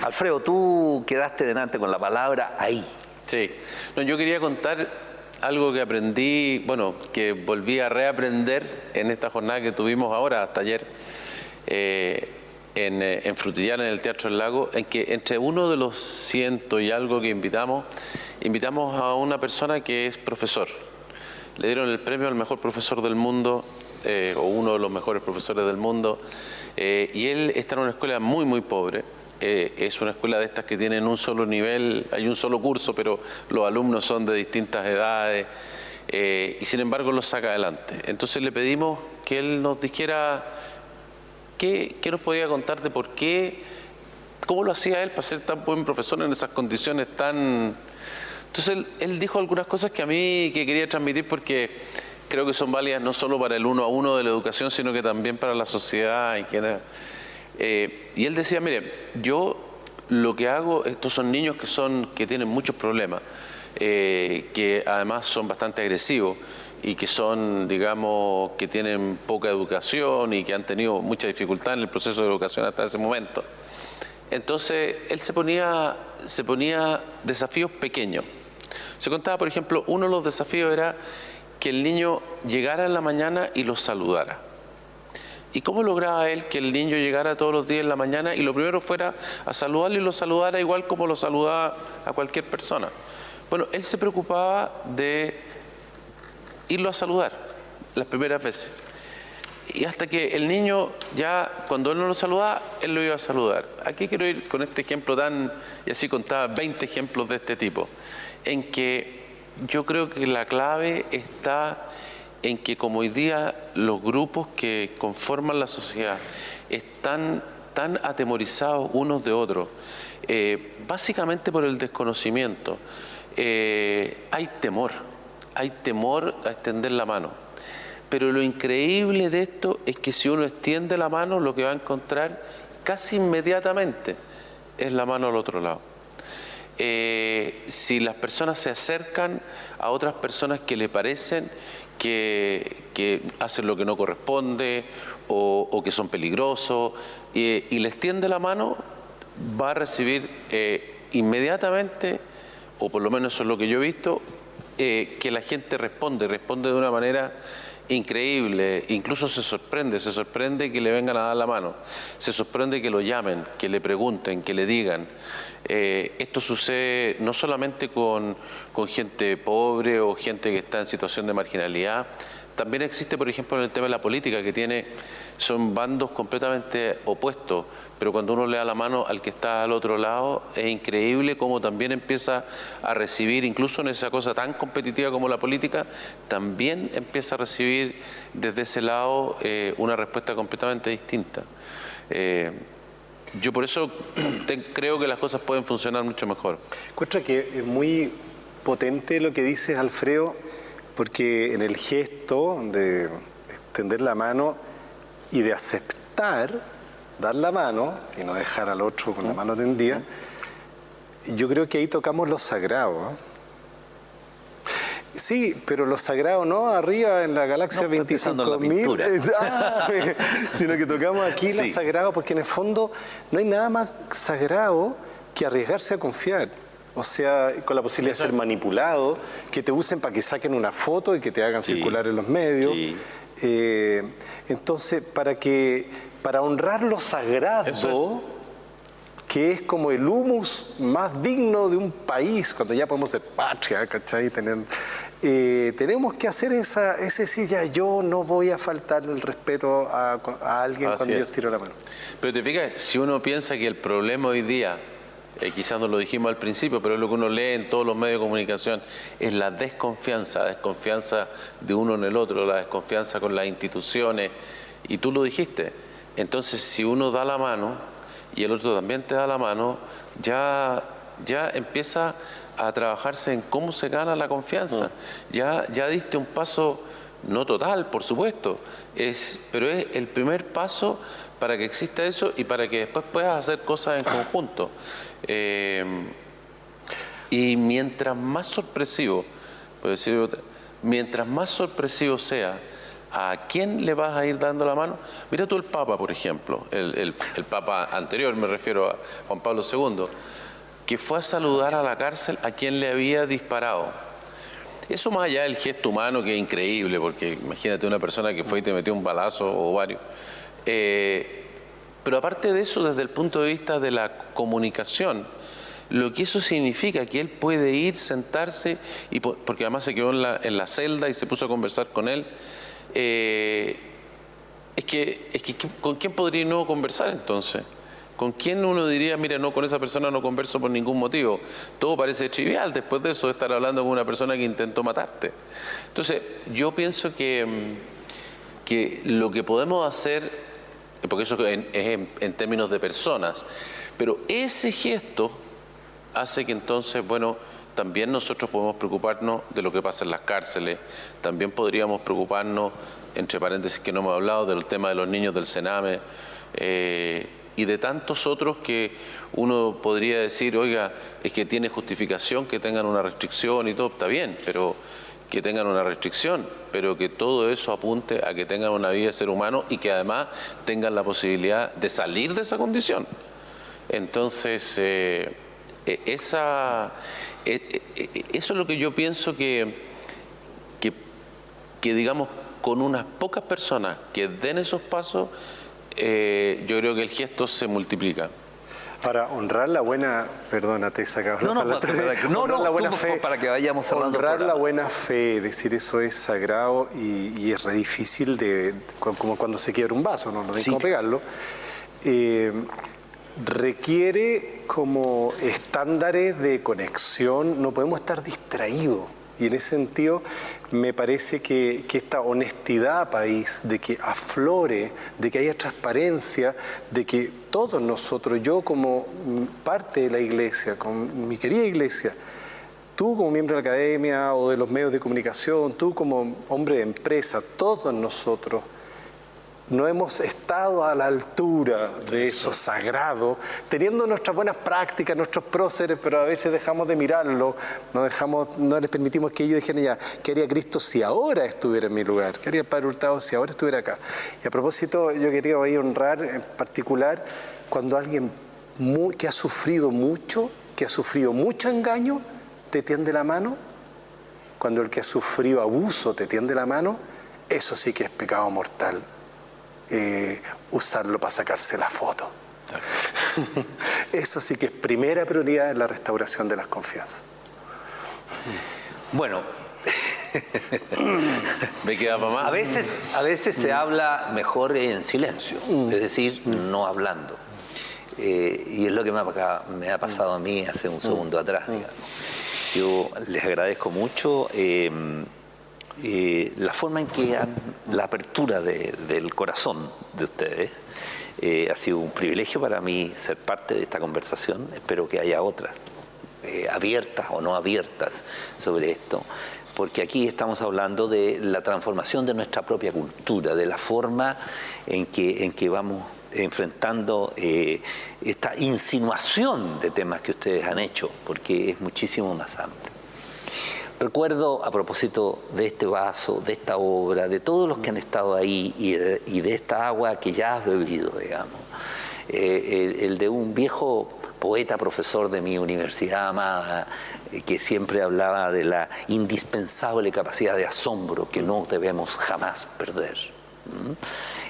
Alfredo, tú quedaste delante con la palabra ahí. Sí, no, yo quería contar algo que aprendí, bueno, que volví a reaprender en esta jornada que tuvimos ahora, hasta ayer, eh, en, eh, en Frutillana, en el Teatro del Lago, en que entre uno de los ciento y algo que invitamos, invitamos a una persona que es profesor. Le dieron el premio al mejor profesor del mundo, eh, o uno de los mejores profesores del mundo, y él está en una escuela muy, muy pobre, es una escuela de estas que tienen un solo nivel, hay un solo curso, pero los alumnos son de distintas edades y sin embargo los saca adelante. Entonces le pedimos que él nos dijera qué, nos podía contar de por qué, cómo lo hacía él para ser tan buen profesor en esas condiciones tan... Entonces él, él dijo algunas cosas que a mí que quería transmitir porque creo que son válidas no solo para el uno a uno de la educación, sino que también para la sociedad en general. Eh, y él decía, mire, yo lo que hago, estos son niños que, son, que tienen muchos problemas, eh, que además son bastante agresivos y que son, digamos, que tienen poca educación y que han tenido mucha dificultad en el proceso de educación hasta ese momento. Entonces, él se ponía, se ponía desafíos pequeños. Se contaba, por ejemplo, uno de los desafíos era que el niño llegara en la mañana y los saludara. ¿Y cómo lograba él que el niño llegara todos los días en la mañana y lo primero fuera a saludarle y lo saludara igual como lo saludaba a cualquier persona? Bueno, él se preocupaba de irlo a saludar las primeras veces. Y hasta que el niño ya, cuando él no lo saludaba, él lo iba a saludar. Aquí quiero ir con este ejemplo tan, y así contaba 20 ejemplos de este tipo, en que yo creo que la clave está en que como hoy día los grupos que conforman la sociedad están tan atemorizados unos de otros, eh, básicamente por el desconocimiento, eh, hay temor, hay temor a extender la mano. Pero lo increíble de esto es que si uno extiende la mano, lo que va a encontrar casi inmediatamente es la mano al otro lado. Eh, si las personas se acercan a otras personas que le parecen que, hacen lo que no corresponde o, que son peligrosos y, les tiende la mano, va a recibir eh, inmediatamente, o por lo menos eso es lo que yo he visto, eh, que la gente responde, responde de una manera increíble, incluso se sorprende, se sorprende que le vengan a dar la mano, se sorprende que lo llamen, que le pregunten, que le digan. Eh, esto sucede no solamente con, gente pobre o gente que está en situación de marginalidad, también existe, por ejemplo, en el tema de la política, que tiene, son bandos completamente opuestos, pero cuando uno le da la mano al que está al otro lado, es increíble cómo también empieza a recibir, incluso en esa cosa tan competitiva como la política, también empieza a recibir desde ese lado eh, una respuesta completamente distinta. Eh, yo por eso creo que las cosas pueden funcionar mucho mejor. Encuentro que es muy potente lo que dices, Alfredo, porque en el gesto de extender la mano y de aceptar, dar la mano y no dejar al otro con la mano tendida, yo creo que ahí tocamos lo sagrado. Sí, pero lo sagrado no arriba en la galaxia no, 25.000, ah, <laughs> sino que tocamos aquí lo sagrado, porque en el fondo no hay nada más sagrado que arriesgarse a confiar. O sea, con la posibilidad de ser manipulado, que te usen para que saquen una foto y que te hagan circular en los medios. Eh, entonces, para que para honrar lo sagrado, que es como el humus más digno de un país, cuando ya podemos ser patria, ¿cachai? Tener, eh, tenemos que hacer esa, ese sí, ya yo no voy a faltar el respeto a, alguien cuando yo tiro la mano. Pero te fijas, si uno piensa que el problema hoy día, eh, quizás no lo dijimos al principio, pero es lo que uno lee en todos los medios de comunicación, es la desconfianza, la desconfianza de uno en el otro, la desconfianza con las instituciones, y tú lo dijiste. Entonces, si uno da la mano, y el otro también te da la mano, ya, ya empieza a trabajarse en cómo se gana la confianza. Mm. Ya, ya diste un paso, no total, por supuesto, es, pero es el primer paso para que exista eso y para que después puedas hacer cosas en conjunto. Eh, y mientras más sorpresivo, por decirlo, mientras más sorpresivo sea, ¿a quién le vas a ir dando la mano? Mira tú el Papa, por ejemplo, el, el Papa anterior, me refiero a Juan Pablo II, que fue a saludar a la cárcel a quien le había disparado. Eso más allá del gesto humano que es increíble, porque imagínate una persona que fue y te metió un balazo o varios. Eh, pero aparte de eso, desde el punto de vista de la comunicación, lo que eso significa, que él puede ir, sentarse, y porque además se quedó en la, celda y se puso a conversar con él, eh, es, que, es que ¿con quién podría no conversar entonces? ¿Con quién uno diría, mira, no, con esa persona no converso por ningún motivo? Todo parece trivial después de eso, de estar hablando con una persona que intentó matarte. Entonces, yo pienso que, que lo que podemos hacer, porque eso es en, términos de personas, pero ese gesto hace que entonces, bueno, también nosotros podemos preocuparnos de lo que pasa en las cárceles, también podríamos preocuparnos, entre paréntesis que no hemos hablado, del tema de los niños del Sename, eh, y de tantos otros que uno podría decir, oiga, es que tiene justificación que tengan una restricción y todo, está bien, pero que tengan una restricción, pero que todo eso apunte a que tengan una vida de ser humano y que además tengan la posibilidad de salir de esa condición. Entonces, eh, e, e, e, eso es lo que yo pienso que, que, que digamos, con unas pocas personas que den esos pasos, eh, yo creo que el gesto se multiplica. Para honrar la buena, perdónate, sacaba no, no, para, que, <laughs> no, no, la buena fe, para que vayamos cerrando Honrar la buena fe, decir eso es sagrado y, es re difícil de, como cuando se quiebra un vaso, no, no hay cómo pegarlo. Eh, requiere como estándares de conexión, no podemos estar distraídos y en ese sentido me parece que, esta honestidad país, de que aflore, de que haya transparencia, de que todos nosotros, yo como parte de la iglesia, con mi querida iglesia, tú como miembro de la academia o de los medios de comunicación, tú como hombre de empresa, todos nosotros, no hemos estado a la altura de eso sagrado, teniendo nuestras buenas prácticas, nuestros próceres, pero a veces dejamos de mirarlo, no, les permitimos que ellos dijeran ya, ¿qué haría Cristo si ahora estuviera en mi lugar? ¿Qué haría el Padre Hurtado si ahora estuviera acá? Y a propósito, yo quería hoy honrar en particular cuando alguien que ha sufrido mucho, que ha sufrido mucho engaño, te tiende la mano, cuando el que ha sufrido abuso te tiende la mano, eso sí que es pecado mortal. Eh, usarlo para sacarse la foto. <laughs> Eso sí que es primera prioridad en la restauración de las confianzas. Bueno, <laughs> me queda mamá. A veces, a veces se habla mejor en silencio, mm. es decir, no hablando. Eh, y es lo que me ha, me ha, pasado a mí hace un segundo atrás. Yo les agradezco mucho. Eh, eh, la forma en que han, la apertura del corazón de ustedes eh, ha sido un privilegio para mí ser parte de esta conversación. Espero que haya otras, eh, abiertas o no abiertas, sobre esto, porque aquí estamos hablando de la transformación de nuestra propia cultura, de la forma en que, en que vamos enfrentando esta insinuación de temas que ustedes han hecho, porque es muchísimo más amplio. Recuerdo, a propósito de este vaso, de esta obra, de todos los que han estado ahí y de, esta agua que ya has bebido, digamos, eh, el, de un viejo poeta, profesor de mi universidad amada, eh, que siempre hablaba de la indispensable capacidad de asombro que no debemos jamás perder.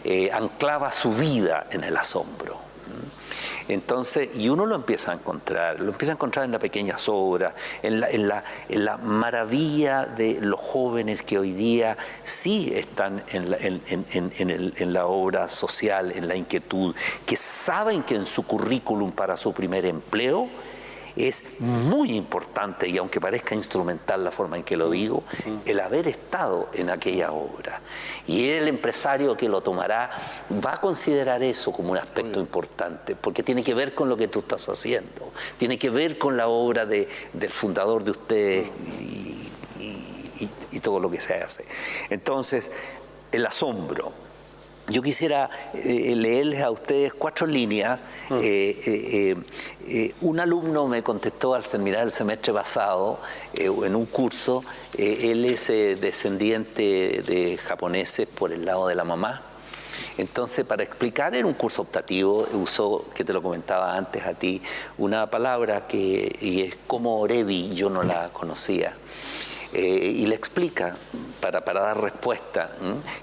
Eh, anclaba su vida en el asombro. Entonces, y uno lo empieza a encontrar, lo empieza a encontrar en la pequeña obras, en la, en la, en la maravilla de los jóvenes que hoy día sí están en la, en la obra social, en la inquietud, que saben que en su currículum para su primer empleo, es muy importante, y aunque parezca instrumental la forma en que lo digo, el haber estado en aquella obra. Y el empresario que lo tomará va a considerar eso como un aspecto importante, porque tiene que ver con lo que tú estás haciendo, tiene que ver con la obra del fundador de ustedes y todo lo que se hace. Entonces, el asombro, yo quisiera eh, leerles a ustedes cuatro líneas. Mm. Eh, eh, un alumno me contestó al terminar el semestre pasado en un curso, él es descendiente de japoneses por el lado de la mamá. Entonces, para explicar en un curso optativo, usó, que te lo comentaba antes a ti, una palabra que y es como Orevi, yo no la conocía. Y le explica para, dar respuesta,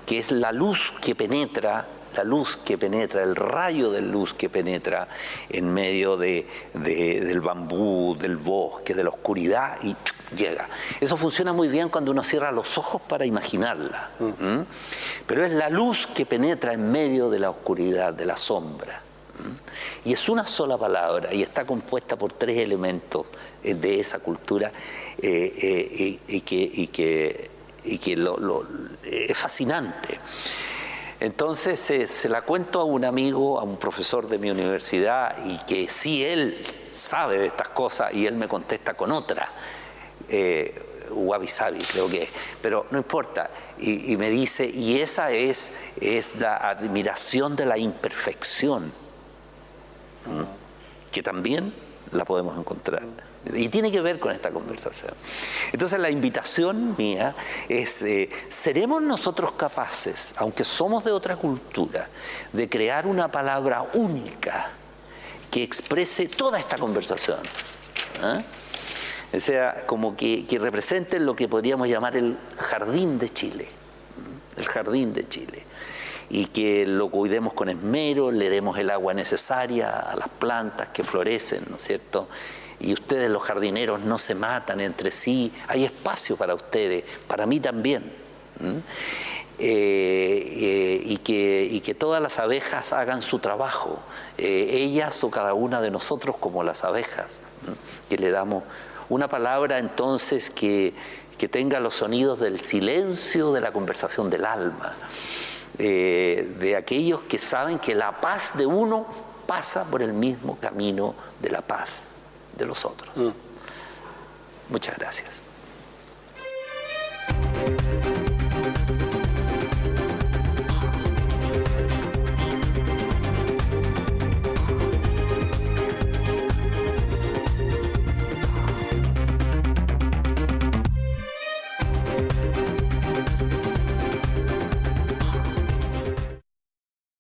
que es la luz que penetra la luz que penetra, el rayo de luz que penetra en medio de, del bambú, del bosque, de la oscuridad y llega. Eso funciona muy bien cuando uno cierra los ojos para imaginarla. Mm. Pero es la luz que penetra en medio de la oscuridad, de la sombra. Y es una sola palabra y está compuesta por tres elementos eh, de esa cultura eh, eh, y, que, y es fascinante. Entonces se la cuento a un amigo, a un profesor de mi universidad, y que sí él sabe de estas cosas y él me contesta con otra, eh, Wabi Sabi creo que es, pero no importa. Y, me dice, y esa es, es la admiración de la imperfección, que también la podemos encontrar. Y tiene que ver con esta conversación. Entonces la invitación mía es, eh, ¿seremos nosotros capaces, aunque somos de otra cultura, de crear una palabra única que exprese toda esta conversación? ¿Ah? O sea, como que, que represente lo que podríamos llamar el jardín de Chile. El jardín de Chile y que lo cuidemos con esmero, le demos el agua necesaria a las plantas que florecen, ¿no es cierto? y ustedes los jardineros no se matan entre sí, hay espacio para ustedes, para mí también. Eh, eh, y, que, que, todas las abejas hagan su trabajo, eh, ellas o cada una de nosotros como las abejas, que le damos una palabra entonces que, que, tenga los sonidos del silencio de la conversación del alma, de aquellos que saben que la paz de uno pasa por el mismo camino de la paz de los otros. Mm. Muchas gracias.